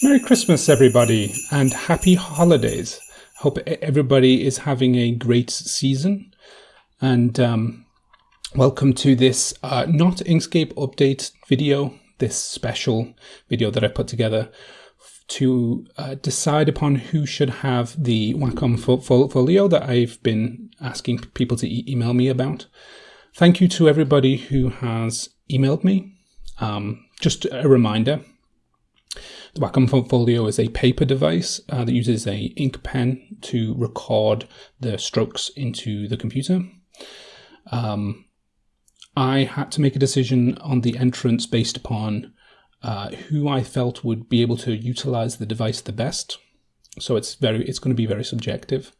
Merry Christmas, everybody, and happy holidays. Hope everybody is having a great season. And um, welcome to this uh, not Inkscape update video, this special video that I put together to uh, decide upon who should have the Wacom folio that I've been asking people to e email me about. Thank you to everybody who has emailed me. Um, just a reminder, the Wacom Folio is a paper device uh, that uses a ink pen to record the strokes into the computer. Um, I had to make a decision on the entrance based upon uh, who I felt would be able to utilize the device the best. So it's very, it's going to be very subjective.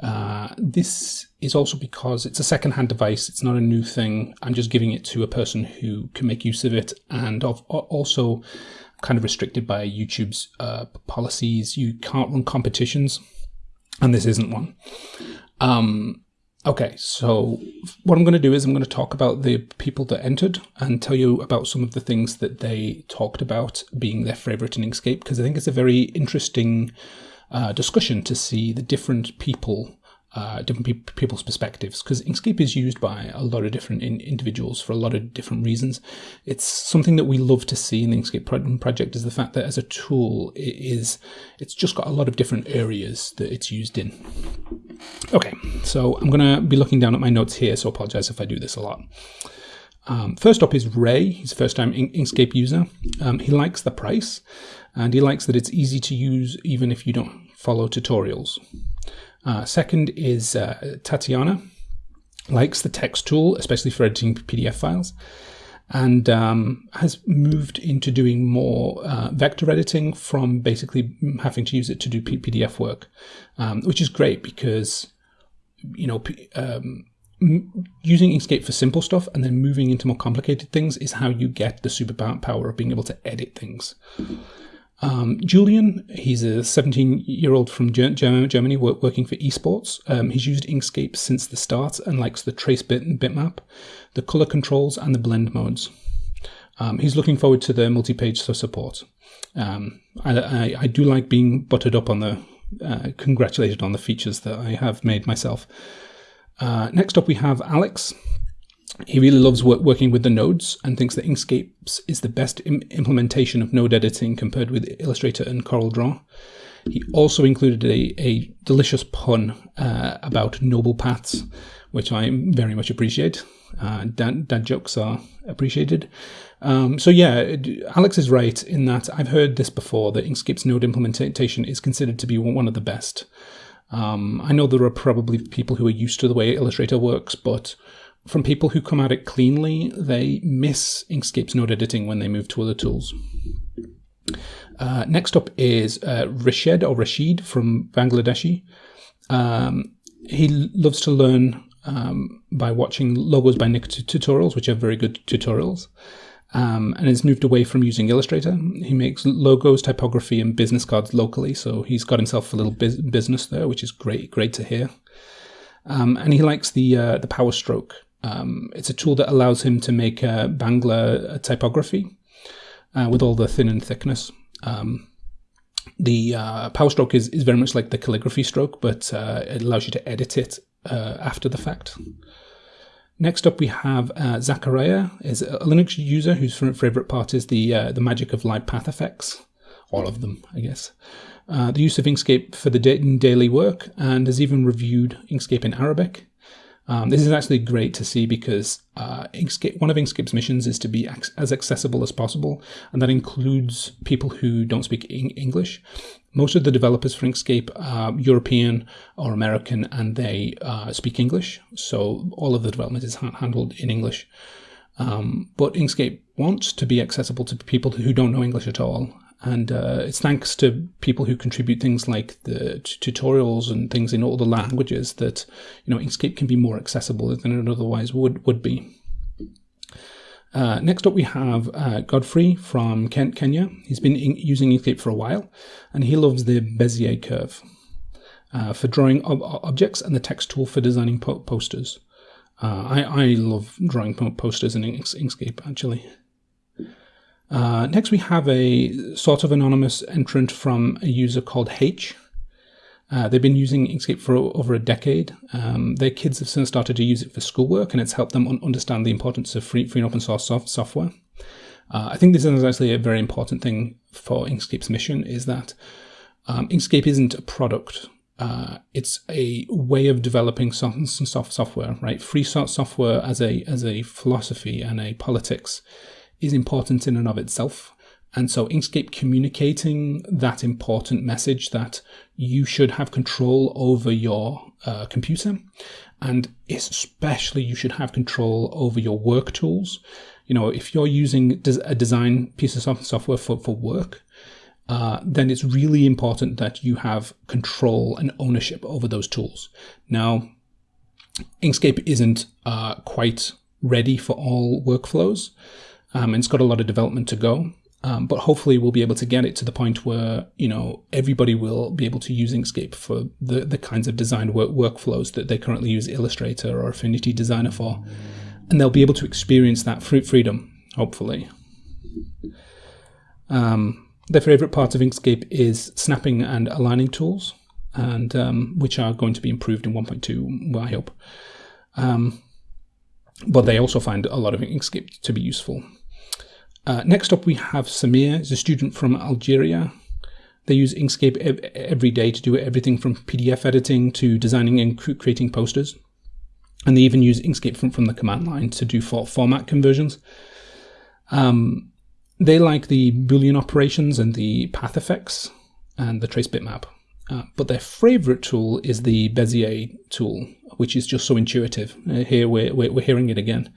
Uh, this is also because it's a second-hand device. It's not a new thing. I'm just giving it to a person who can make use of it, and of, also kind of restricted by YouTube's uh, policies. You can't run competitions, and this isn't one. Um, Okay, so what I'm going to do is I'm going to talk about the people that entered and tell you about some of the things that they talked about being their favorite in Inkscape, because I think it's a very interesting uh, discussion to see the different people uh, different pe people's perspectives because Inkscape is used by a lot of different in individuals for a lot of different reasons. It's something that we love to see in the Inkscape pro project is the fact that as a tool, it is it's just got a lot of different areas that it's used in. Okay, so I'm going to be looking down at my notes here, so apologize if I do this a lot. Um, first up is Ray. He's a first time Inkscape user. Um, he likes the price and he likes that it's easy to use even if you don't follow tutorials. Uh, second is uh, Tatiana, likes the text tool, especially for editing PDF files, and um, has moved into doing more uh, vector editing from basically having to use it to do PDF work, um, which is great because, you know, um, using Inkscape for simple stuff and then moving into more complicated things is how you get the superpower of being able to edit things. Um, Julian, he's a 17 year old from Germany working for esports. Um, he's used Inkscape since the start and likes the trace bit and bitmap, the color controls, and the blend modes. Um, he's looking forward to the multi page support. Um, I, I, I, do like being buttered up on the, uh, congratulated on the features that I have made myself. Uh, next up, we have Alex. He really loves work, working with the nodes and thinks that Inkscape is the best Im implementation of node editing compared with Illustrator and CorelDRAW. He also included a, a delicious pun uh, about noble paths, which I very much appreciate. Uh, dad, dad jokes are appreciated. Um, so yeah, Alex is right in that I've heard this before, that Inkscape's node implementation is considered to be one of the best. Um, I know there are probably people who are used to the way Illustrator works, but from people who come at it cleanly, they miss Inkscape's node editing when they move to other tools. Uh, next up is uh, Rashid or Rashid from Bangladeshi. Um, he loves to learn um, by watching Logos by Nick tutorials, which are very good tutorials, um, and has moved away from using Illustrator. He makes logos, typography, and business cards locally, so he's got himself a little business there, which is great, great to hear. Um, and he likes the uh, the Power Stroke um, it's a tool that allows him to make a Bangla typography uh, with all the thin and thickness. Um, the uh, power stroke is, is very much like the calligraphy stroke, but uh, it allows you to edit it uh, after the fact. Next up, we have uh, Zachariah, is a Linux user whose favorite part is the uh, the magic of live path effects, all of them, I guess. Uh, the use of Inkscape for the daily work, and has even reviewed Inkscape in Arabic. Um, this is actually great to see because uh, Inkscape, one of Inkscape's missions is to be as accessible as possible, and that includes people who don't speak English. Most of the developers for Inkscape are European or American, and they uh, speak English, so all of the development is ha handled in English. Um, but Inkscape wants to be accessible to people who don't know English at all, and uh, it's thanks to people who contribute things like the tutorials and things in all the languages that you know Inkscape can be more accessible than it otherwise would would be. Uh, next up, we have uh, Godfrey from Kent, Kenya. He's been in using Inkscape for a while, and he loves the Bezier curve uh, for drawing ob objects and the text tool for designing po posters. Uh, I, I love drawing posters in Inkscape, actually. Uh, next, we have a sort of anonymous entrant from a user called H. Uh, they've been using Inkscape for over a decade. Um, their kids have since started to use it for schoolwork, and it's helped them un understand the importance of free, free and open source soft software. Uh, I think this is actually a very important thing for Inkscape's mission is that um, Inkscape isn't a product. Uh, it's a way of developing soft, soft software, right? Free software as a as a philosophy and a politics is important in and of itself. And so Inkscape communicating that important message that you should have control over your uh, computer and especially you should have control over your work tools. You know, if you're using a design piece of software for, for work, uh, then it's really important that you have control and ownership over those tools. Now, Inkscape isn't uh, quite ready for all workflows um, and it's got a lot of development to go. Um, but hopefully we'll be able to get it to the point where you know everybody will be able to use Inkscape for the, the kinds of design work workflows that they currently use Illustrator or Affinity Designer for, and they'll be able to experience that fruit freedom. Hopefully, um, their favorite part of Inkscape is snapping and aligning tools, and um, which are going to be improved in 1.2. I hope. Um, but they also find a lot of Inkscape to be useful. Uh, next up, we have Samir, is a student from Algeria. They use Inkscape ev every day to do everything from PDF editing to designing and creating posters. And they even use Inkscape from, from the command line to do for format conversions. Um, they like the Boolean operations and the path effects and the trace bitmap. Uh, but their favorite tool is the Bezier tool, which is just so intuitive. Uh, here we're, we're, we're hearing it again.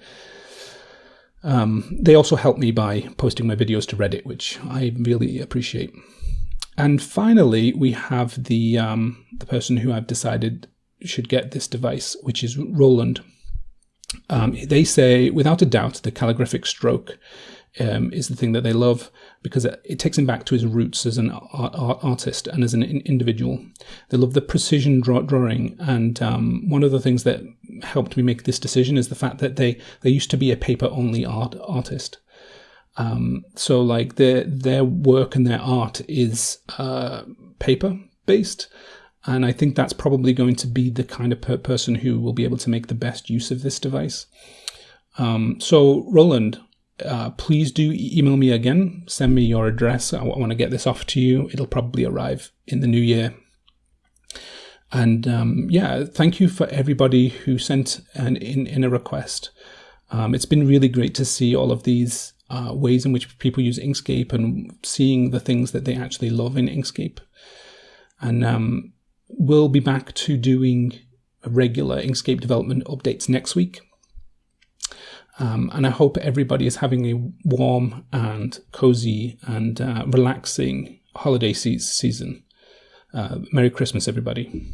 Um, they also help me by posting my videos to Reddit, which I really appreciate. And finally, we have the um, the person who I've decided should get this device, which is Roland. Um, they say, without a doubt, the calligraphic stroke um, is the thing that they love because it, it, takes him back to his roots as an art, art, artist and as an individual. They love the precision draw, drawing, and um, one of the things that helped me make this decision is the fact that they they used to be a paper only art artist. Um, so like their their work and their art is uh, paper based, and I think that's probably going to be the kind of per person who will be able to make the best use of this device. Um, so Roland, uh, please do email me again. Send me your address. I, want to get this off to you. It'll probably arrive in the new year. And um, yeah, thank you for everybody who sent an in, in a request. Um, it's been really great to see all of these uh, ways in which people use Inkscape and seeing the things that they actually love in Inkscape. And um, we'll be back to doing regular Inkscape development updates next week. Um, and I hope everybody is having a warm and cozy and uh, relaxing holiday se season. Uh, Merry Christmas, everybody.